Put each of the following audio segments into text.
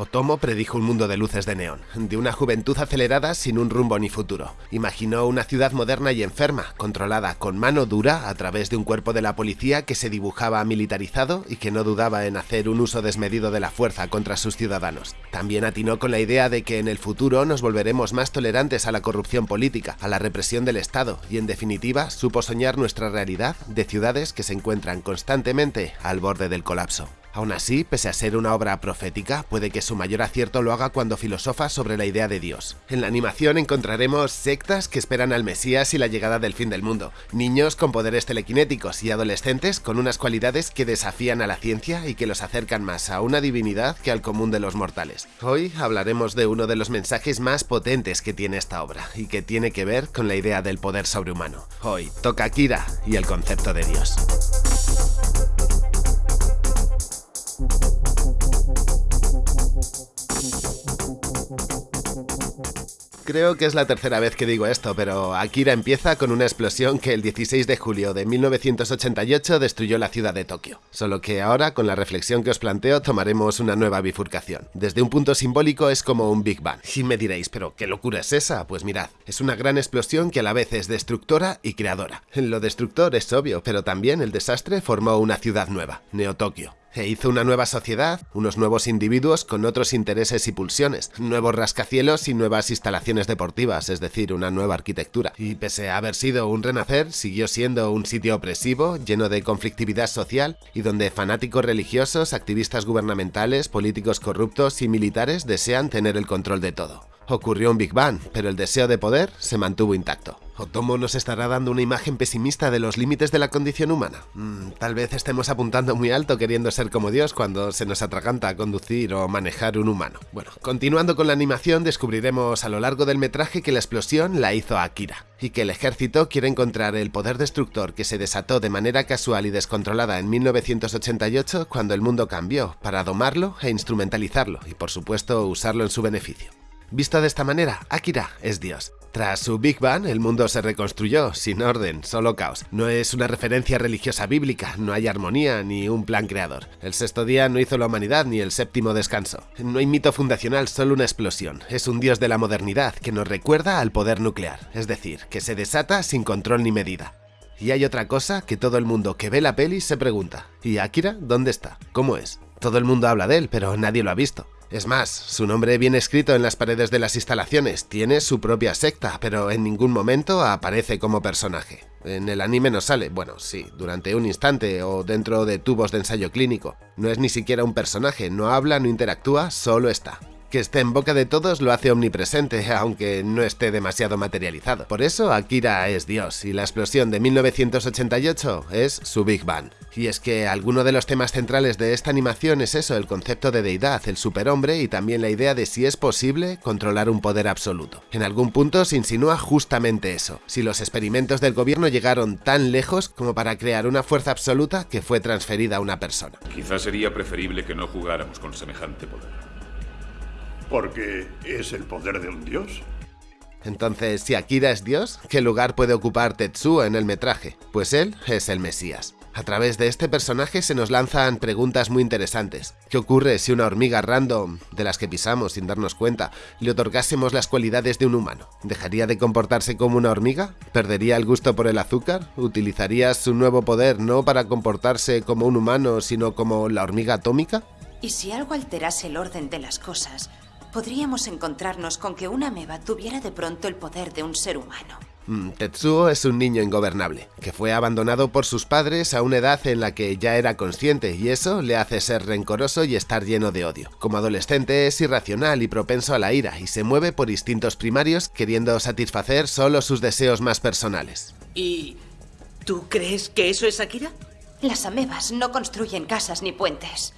Otomo predijo un mundo de luces de neón, de una juventud acelerada sin un rumbo ni futuro. Imaginó una ciudad moderna y enferma, controlada con mano dura a través de un cuerpo de la policía que se dibujaba militarizado y que no dudaba en hacer un uso desmedido de la fuerza contra sus ciudadanos. También atinó con la idea de que en el futuro nos volveremos más tolerantes a la corrupción política, a la represión del Estado y en definitiva supo soñar nuestra realidad de ciudades que se encuentran constantemente al borde del colapso. Aún así, pese a ser una obra profética, puede que su mayor acierto lo haga cuando filosofa sobre la idea de Dios. En la animación encontraremos sectas que esperan al Mesías y la llegada del fin del mundo, niños con poderes telequinéticos y adolescentes con unas cualidades que desafían a la ciencia y que los acercan más a una divinidad que al común de los mortales. Hoy hablaremos de uno de los mensajes más potentes que tiene esta obra y que tiene que ver con la idea del poder sobrehumano. Hoy toca Kira y el concepto de Dios. Creo que es la tercera vez que digo esto, pero Akira empieza con una explosión que el 16 de julio de 1988 destruyó la ciudad de Tokio. Solo que ahora, con la reflexión que os planteo, tomaremos una nueva bifurcación. Desde un punto simbólico es como un Big Bang. Y me diréis, ¿pero qué locura es esa? Pues mirad, es una gran explosión que a la vez es destructora y creadora. Lo destructor es obvio, pero también el desastre formó una ciudad nueva, Neo-Tokio e hizo una nueva sociedad, unos nuevos individuos con otros intereses y pulsiones, nuevos rascacielos y nuevas instalaciones deportivas, es decir, una nueva arquitectura. Y pese a haber sido un renacer, siguió siendo un sitio opresivo, lleno de conflictividad social y donde fanáticos religiosos, activistas gubernamentales, políticos corruptos y militares desean tener el control de todo. Ocurrió un Big Bang, pero el deseo de poder se mantuvo intacto. Otomo nos estará dando una imagen pesimista de los límites de la condición humana. Mm, tal vez estemos apuntando muy alto queriendo ser como Dios cuando se nos atraganta conducir o manejar un humano. Bueno, continuando con la animación descubriremos a lo largo del metraje que la explosión la hizo Akira y que el ejército quiere encontrar el poder destructor que se desató de manera casual y descontrolada en 1988 cuando el mundo cambió para domarlo e instrumentalizarlo y por supuesto usarlo en su beneficio. Visto de esta manera, Akira es Dios. Tras su Big Bang, el mundo se reconstruyó, sin orden, solo caos. No es una referencia religiosa bíblica, no hay armonía ni un plan creador. El sexto día no hizo la humanidad ni el séptimo descanso. No hay mito fundacional, solo una explosión. Es un dios de la modernidad que nos recuerda al poder nuclear, es decir, que se desata sin control ni medida. Y hay otra cosa que todo el mundo que ve la peli se pregunta. ¿Y Akira dónde está? ¿Cómo es? Todo el mundo habla de él, pero nadie lo ha visto. Es más, su nombre viene escrito en las paredes de las instalaciones, tiene su propia secta, pero en ningún momento aparece como personaje. En el anime no sale, bueno, sí, durante un instante o dentro de tubos de ensayo clínico. No es ni siquiera un personaje, no habla, no interactúa, solo está que esté en boca de todos lo hace omnipresente, aunque no esté demasiado materializado. Por eso Akira es Dios, y la explosión de 1988 es su Big Bang. Y es que alguno de los temas centrales de esta animación es eso, el concepto de deidad, el superhombre y también la idea de si es posible controlar un poder absoluto. En algún punto se insinúa justamente eso, si los experimentos del gobierno llegaron tan lejos como para crear una fuerza absoluta que fue transferida a una persona. Quizás sería preferible que no jugáramos con semejante poder. Porque es el poder de un dios. Entonces, si Akira es Dios, ¿qué lugar puede ocupar Tetsuo en el metraje? Pues él es el Mesías. A través de este personaje se nos lanzan preguntas muy interesantes. ¿Qué ocurre si una hormiga random, de las que pisamos sin darnos cuenta, le otorgásemos las cualidades de un humano? ¿Dejaría de comportarse como una hormiga? ¿Perdería el gusto por el azúcar? ¿Utilizaría su nuevo poder no para comportarse como un humano, sino como la hormiga atómica? ¿Y si algo alterase el orden de las cosas, podríamos encontrarnos con que una ameba tuviera de pronto el poder de un ser humano? Mm, Tetsuo es un niño ingobernable, que fue abandonado por sus padres a una edad en la que ya era consciente y eso le hace ser rencoroso y estar lleno de odio. Como adolescente es irracional y propenso a la ira y se mueve por instintos primarios queriendo satisfacer solo sus deseos más personales. ¿Y tú crees que eso es Akira? Las amebas no construyen casas ni puentes.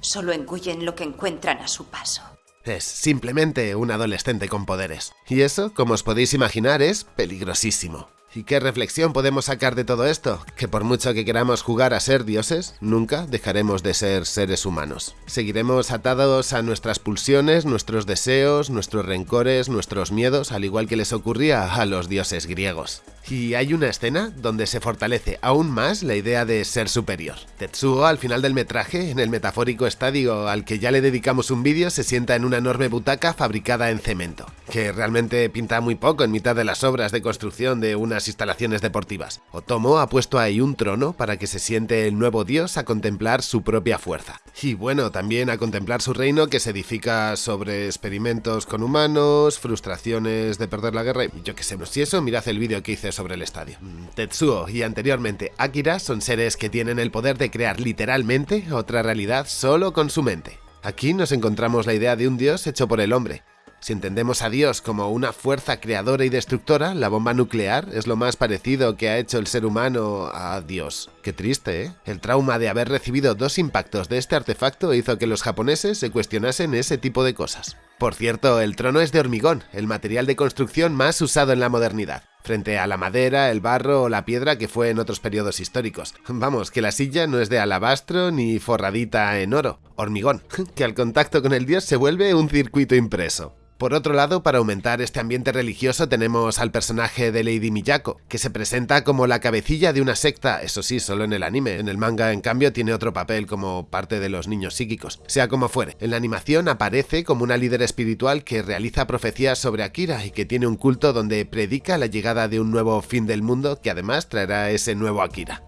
Solo engullen lo que encuentran a su paso. Es simplemente un adolescente con poderes. Y eso, como os podéis imaginar, es peligrosísimo. ¿Y qué reflexión podemos sacar de todo esto? Que por mucho que queramos jugar a ser dioses, nunca dejaremos de ser seres humanos. Seguiremos atados a nuestras pulsiones, nuestros deseos, nuestros rencores, nuestros miedos, al igual que les ocurría a los dioses griegos. Y hay una escena donde se fortalece aún más la idea de ser superior. Tetsuo al final del metraje, en el metafórico estadio al que ya le dedicamos un vídeo, se sienta en una enorme butaca fabricada en cemento, que realmente pinta muy poco en mitad de las obras de construcción de unas instalaciones deportivas. Otomo ha puesto ahí un trono para que se siente el nuevo dios a contemplar su propia fuerza. Y bueno, también a contemplar su reino que se edifica sobre experimentos con humanos, frustraciones de perder la guerra y yo que sé, si eso mirad el vídeo que hice sobre el estadio. Mm, Tetsuo y anteriormente Akira son seres que tienen el poder de crear literalmente otra realidad solo con su mente. Aquí nos encontramos la idea de un dios hecho por el hombre, si entendemos a Dios como una fuerza creadora y destructora, la bomba nuclear es lo más parecido que ha hecho el ser humano a Dios. Qué triste, ¿eh? El trauma de haber recibido dos impactos de este artefacto hizo que los japoneses se cuestionasen ese tipo de cosas. Por cierto, el trono es de hormigón, el material de construcción más usado en la modernidad, frente a la madera, el barro o la piedra que fue en otros periodos históricos. Vamos, que la silla no es de alabastro ni forradita en oro, hormigón, que al contacto con el dios se vuelve un circuito impreso. Por otro lado, para aumentar este ambiente religioso tenemos al personaje de Lady Miyako, que se presenta como la cabecilla de una secta, eso sí, solo en el anime, en el manga en cambio tiene otro papel como parte de los niños psíquicos. Sea como fuere, en la animación aparece como una líder espiritual que realiza profecías sobre Akira y que tiene un culto donde predica la llegada de un nuevo fin del mundo que además traerá ese nuevo Akira.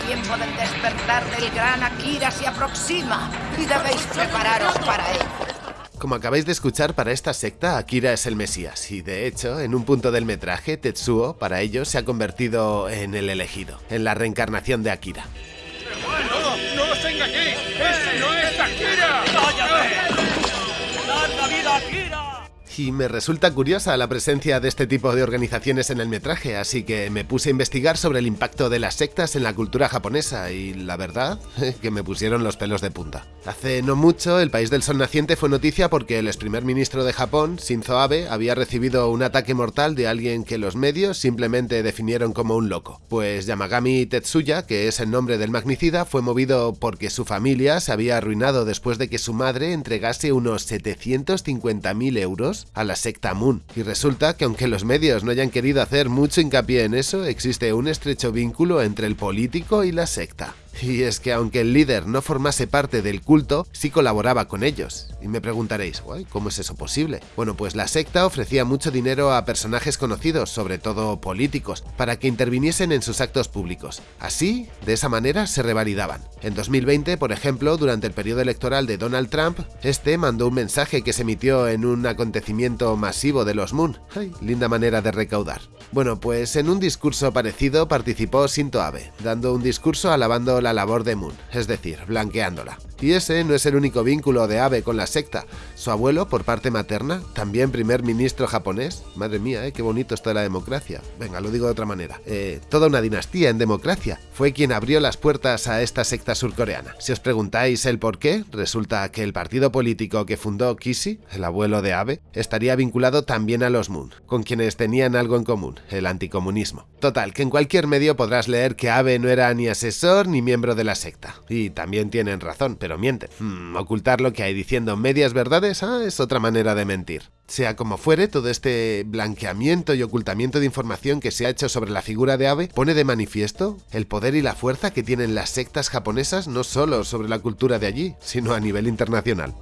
El tiempo del despertar del gran Akira se aproxima y debéis prepararos para él. Como acabáis de escuchar, para esta secta Akira es el Mesías, y de hecho, en un punto del metraje, Tetsuo, para ellos, se ha convertido en el elegido, en la reencarnación de Akira. ¡No, no os Y me resulta curiosa la presencia de este tipo de organizaciones en el metraje, así que me puse a investigar sobre el impacto de las sectas en la cultura japonesa y la verdad que me pusieron los pelos de punta. Hace no mucho, el país del sol naciente fue noticia porque el ex primer ministro de Japón, Shinzo Abe, había recibido un ataque mortal de alguien que los medios simplemente definieron como un loco. Pues Yamagami Tetsuya, que es el nombre del magnicida, fue movido porque su familia se había arruinado después de que su madre entregase unos 750.000 euros a la secta Moon. Y resulta que aunque los medios no hayan querido hacer mucho hincapié en eso, existe un estrecho vínculo entre el político y la secta. Y es que aunque el líder no formase parte del culto, sí colaboraba con ellos. Y me preguntaréis, ¿cómo es eso posible? Bueno, pues la secta ofrecía mucho dinero a personajes conocidos, sobre todo políticos, para que interviniesen en sus actos públicos. Así, de esa manera, se revalidaban. En 2020, por ejemplo, durante el periodo electoral de Donald Trump, este mandó un mensaje que se emitió en un acontecimiento masivo de los Moon. ¡Ay, linda manera de recaudar! Bueno, pues en un discurso parecido participó Shinto Abe, dando un discurso alabando la labor de Moon, es decir, blanqueándola. Y ese no es el único vínculo de Abe con la secta. Su abuelo, por parte materna, también primer ministro japonés. Madre mía, ¿eh? qué bonito está la democracia. Venga, lo digo de otra manera. Eh, toda una dinastía en democracia. Fue quien abrió las puertas a esta secta surcoreana. Si os preguntáis el por qué, resulta que el partido político que fundó Kishi, el abuelo de Abe, estaría vinculado también a los Moon, con quienes tenían algo en común, el anticomunismo. Total, que en cualquier medio podrás leer que Abe no era ni asesor ni miembro de la secta. Y también tienen razón, pero mienten. Hmm, ocultar lo que hay diciendo medias verdades ah, es otra manera de mentir. Sea como fuere, todo este blanqueamiento y ocultamiento de información que se ha hecho sobre la figura de Abe pone de manifiesto el poder y la fuerza que tienen las sectas japonesas no solo sobre la cultura de allí, sino a nivel internacional.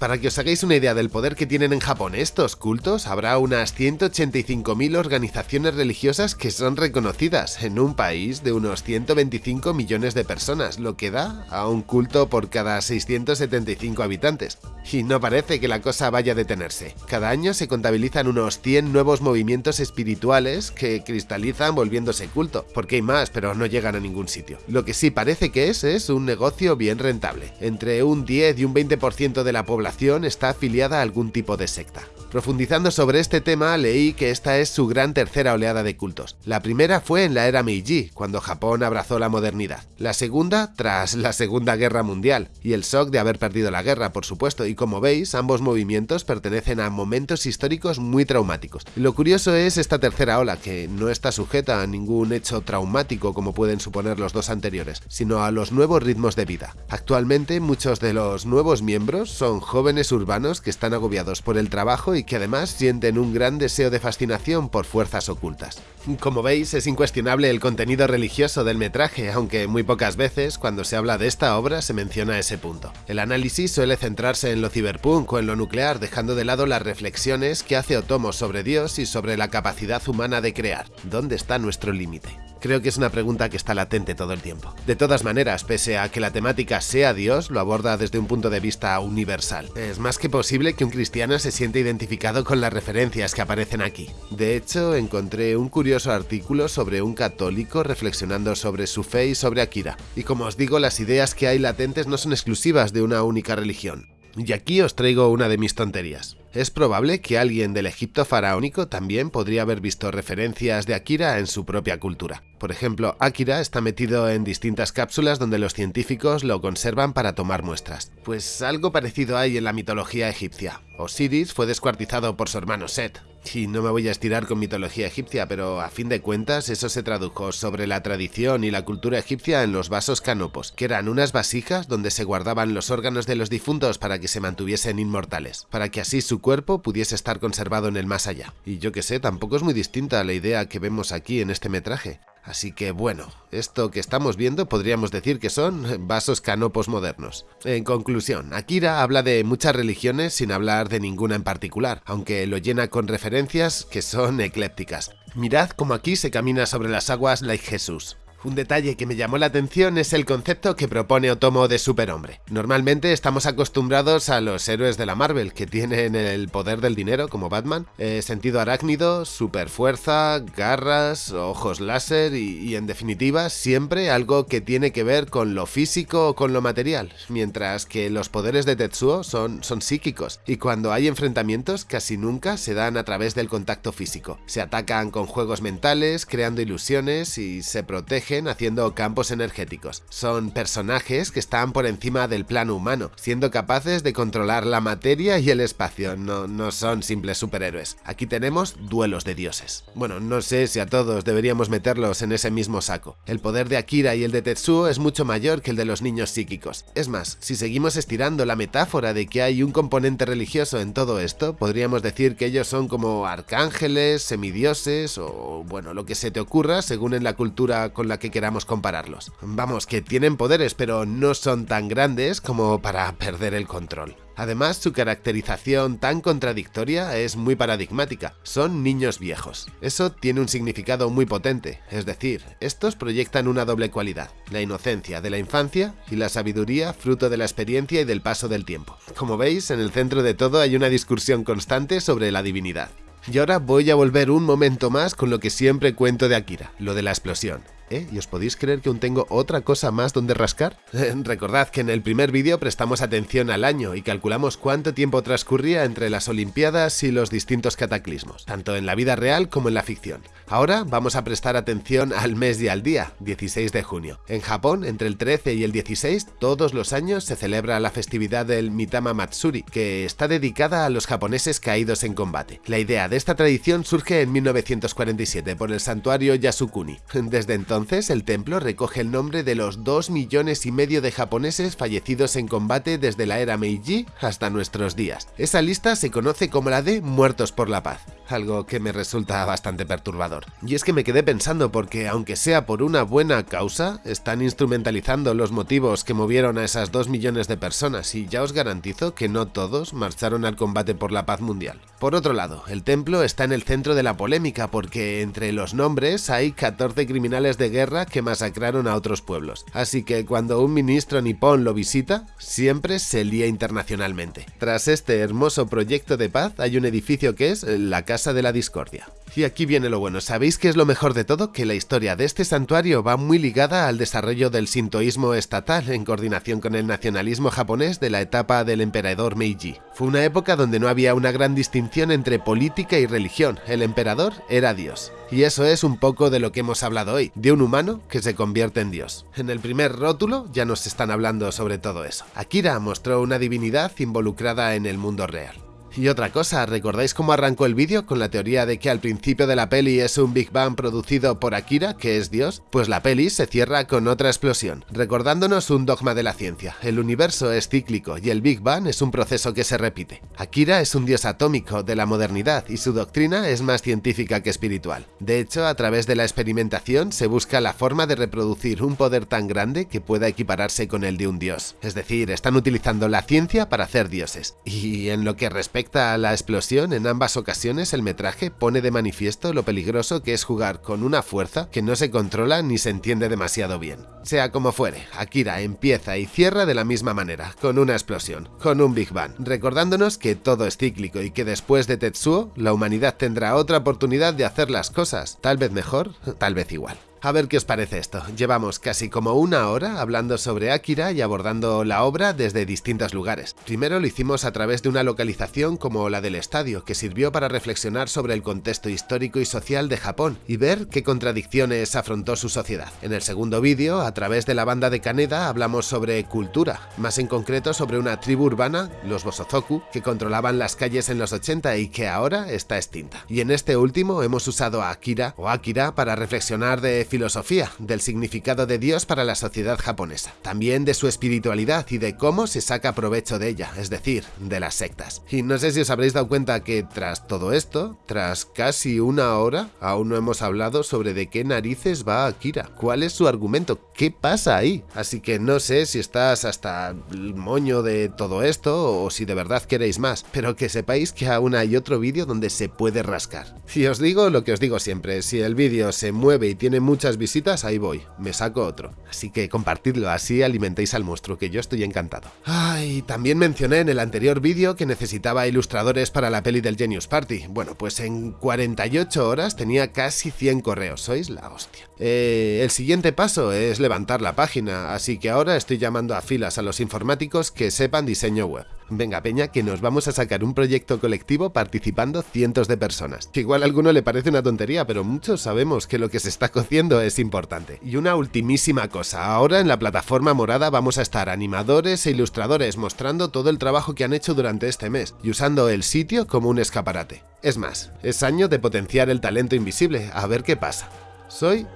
Para que os hagáis una idea del poder que tienen en Japón estos cultos, habrá unas 185.000 organizaciones religiosas que son reconocidas en un país de unos 125 millones de personas, lo que da a un culto por cada 675 habitantes. Y no parece que la cosa vaya a detenerse. Cada año se contabilizan unos 100 nuevos movimientos espirituales que cristalizan volviéndose culto, porque hay más, pero no llegan a ningún sitio. Lo que sí parece que es es un negocio bien rentable. Entre un 10 y un 20% de la población está afiliada a algún tipo de secta. Profundizando sobre este tema, leí que esta es su gran tercera oleada de cultos. La primera fue en la era Meiji, cuando Japón abrazó la modernidad. La segunda, tras la Segunda Guerra Mundial, y el shock de haber perdido la guerra, por supuesto, y como veis, ambos movimientos pertenecen a momentos históricos muy traumáticos. Lo curioso es esta tercera ola, que no está sujeta a ningún hecho traumático como pueden suponer los dos anteriores, sino a los nuevos ritmos de vida. Actualmente, muchos de los nuevos miembros son jóvenes urbanos que están agobiados por el trabajo y y que además sienten un gran deseo de fascinación por fuerzas ocultas. Como veis, es incuestionable el contenido religioso del metraje, aunque muy pocas veces, cuando se habla de esta obra, se menciona ese punto. El análisis suele centrarse en lo ciberpunk o en lo nuclear, dejando de lado las reflexiones que hace Otomo sobre Dios y sobre la capacidad humana de crear. ¿Dónde está nuestro límite? Creo que es una pregunta que está latente todo el tiempo. De todas maneras, pese a que la temática sea Dios, lo aborda desde un punto de vista universal. Es más que posible que un cristiano se sienta identificado con las referencias que aparecen aquí. De hecho, encontré un curioso artículo sobre un católico reflexionando sobre su fe y sobre Akira. Y como os digo, las ideas que hay latentes no son exclusivas de una única religión. Y aquí os traigo una de mis tonterías. Es probable que alguien del Egipto faraónico también podría haber visto referencias de Akira en su propia cultura. Por ejemplo, Akira está metido en distintas cápsulas donde los científicos lo conservan para tomar muestras. Pues algo parecido hay en la mitología egipcia. Osiris fue descuartizado por su hermano Set. Y no me voy a estirar con mitología egipcia, pero a fin de cuentas eso se tradujo sobre la tradición y la cultura egipcia en los vasos canopos, que eran unas vasijas donde se guardaban los órganos de los difuntos para que se mantuviesen inmortales, para que así su cuerpo pudiese estar conservado en el más allá. Y yo que sé, tampoco es muy distinta a la idea que vemos aquí en este metraje. Así que bueno, esto que estamos viendo podríamos decir que son vasos canopos modernos. En conclusión, Akira habla de muchas religiones sin hablar de ninguna en particular, aunque lo llena con referencias que son eclépticas. Mirad cómo aquí se camina sobre las aguas like Jesús. Un detalle que me llamó la atención es el concepto que propone Otomo de superhombre. Normalmente estamos acostumbrados a los héroes de la Marvel, que tienen el poder del dinero, como Batman, eh, sentido arácnido, superfuerza, garras, ojos láser y, en definitiva siempre algo que tiene que ver con lo físico o con lo material, mientras que los poderes de Tetsuo son, son psíquicos, y cuando hay enfrentamientos casi nunca se dan a través del contacto físico. Se atacan con juegos mentales, creando ilusiones y se protegen haciendo campos energéticos. Son personajes que están por encima del plano humano, siendo capaces de controlar la materia y el espacio, no, no son simples superhéroes. Aquí tenemos duelos de dioses. Bueno, no sé si a todos deberíamos meterlos en ese mismo saco. El poder de Akira y el de Tetsuo es mucho mayor que el de los niños psíquicos. Es más, si seguimos estirando la metáfora de que hay un componente religioso en todo esto, podríamos decir que ellos son como arcángeles, semidioses o bueno, lo que se te ocurra según en la cultura con la que queramos compararlos. Vamos, que tienen poderes, pero no son tan grandes como para perder el control. Además, su caracterización tan contradictoria es muy paradigmática. Son niños viejos. Eso tiene un significado muy potente, es decir, estos proyectan una doble cualidad, la inocencia de la infancia y la sabiduría fruto de la experiencia y del paso del tiempo. Como veis, en el centro de todo hay una discusión constante sobre la divinidad. Y ahora voy a volver un momento más con lo que siempre cuento de Akira, lo de la explosión. ¿Eh? ¿Y os podéis creer que aún tengo otra cosa más donde rascar? Recordad que en el primer vídeo prestamos atención al año y calculamos cuánto tiempo transcurría entre las Olimpiadas y los distintos cataclismos, tanto en la vida real como en la ficción. Ahora vamos a prestar atención al mes y al día, 16 de junio. En Japón, entre el 13 y el 16, todos los años se celebra la festividad del Mitama Matsuri, que está dedicada a los japoneses caídos en combate. La idea de esta tradición surge en 1947 por el santuario Yasukuni. Desde entonces entonces el templo recoge el nombre de los 2 millones y medio de japoneses fallecidos en combate desde la era Meiji hasta nuestros días. Esa lista se conoce como la de Muertos por la Paz, algo que me resulta bastante perturbador. Y es que me quedé pensando porque aunque sea por una buena causa, están instrumentalizando los motivos que movieron a esas 2 millones de personas y ya os garantizo que no todos marcharon al combate por la paz mundial. Por otro lado, el templo está en el centro de la polémica porque entre los nombres hay 14 criminales de guerra que masacraron a otros pueblos, así que cuando un ministro nipón lo visita, siempre se lía internacionalmente. Tras este hermoso proyecto de paz hay un edificio que es la Casa de la Discordia. Y aquí viene lo bueno, ¿sabéis qué es lo mejor de todo? Que la historia de este santuario va muy ligada al desarrollo del sintoísmo estatal en coordinación con el nacionalismo japonés de la etapa del emperador Meiji. Fue una época donde no había una gran distinción entre política y religión, el emperador era Dios. Y eso es un poco de lo que hemos hablado hoy, de un humano que se convierte en Dios. En el primer rótulo ya nos están hablando sobre todo eso. Akira mostró una divinidad involucrada en el mundo real. Y otra cosa, ¿recordáis cómo arrancó el vídeo con la teoría de que al principio de la peli es un Big Bang producido por Akira, que es Dios? Pues la peli se cierra con otra explosión, recordándonos un dogma de la ciencia. El universo es cíclico y el Big Bang es un proceso que se repite. Akira es un dios atómico de la modernidad y su doctrina es más científica que espiritual. De hecho, a través de la experimentación se busca la forma de reproducir un poder tan grande que pueda equipararse con el de un dios. Es decir, están utilizando la ciencia para hacer dioses. Y en lo que respecta respecta a la explosión, en ambas ocasiones el metraje pone de manifiesto lo peligroso que es jugar con una fuerza que no se controla ni se entiende demasiado bien. Sea como fuere, Akira empieza y cierra de la misma manera, con una explosión, con un Big Bang, recordándonos que todo es cíclico y que después de Tetsuo, la humanidad tendrá otra oportunidad de hacer las cosas, tal vez mejor, tal vez igual. A ver qué os parece esto. Llevamos casi como una hora hablando sobre Akira y abordando la obra desde distintos lugares. Primero lo hicimos a través de una localización como la del estadio, que sirvió para reflexionar sobre el contexto histórico y social de Japón y ver qué contradicciones afrontó su sociedad. En el segundo vídeo, a través de la banda de Kaneda, hablamos sobre cultura, más en concreto sobre una tribu urbana, los Bosozoku, que controlaban las calles en los 80 y que ahora está extinta. Y en este último hemos usado a Akira o Akira para reflexionar de filosofía, del significado de Dios para la sociedad japonesa, también de su espiritualidad y de cómo se saca provecho de ella, es decir, de las sectas. Y no sé si os habréis dado cuenta que tras todo esto, tras casi una hora, aún no hemos hablado sobre de qué narices va Akira, cuál es su argumento, qué pasa ahí. Así que no sé si estás hasta el moño de todo esto o si de verdad queréis más, pero que sepáis que aún hay otro vídeo donde se puede rascar. Y os digo lo que os digo siempre, si el vídeo se mueve y tiene mucho muchas visitas, ahí voy, me saco otro. Así que compartidlo, así alimentéis al monstruo, que yo estoy encantado. Ay, también mencioné en el anterior vídeo que necesitaba ilustradores para la peli del Genius Party. Bueno, pues en 48 horas tenía casi 100 correos, sois la hostia. Eh, el siguiente paso es levantar la página, así que ahora estoy llamando a filas a los informáticos que sepan diseño web. Venga peña que nos vamos a sacar un proyecto colectivo participando cientos de personas. igual a alguno le parece una tontería, pero muchos sabemos que lo que se está cociendo es importante. Y una ultimísima cosa, ahora en la plataforma morada vamos a estar animadores e ilustradores mostrando todo el trabajo que han hecho durante este mes y usando el sitio como un escaparate. Es más, es año de potenciar el talento invisible, a ver qué pasa. Soy...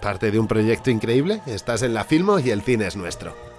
parte de un proyecto increíble, estás en la Filmo y el cine es nuestro.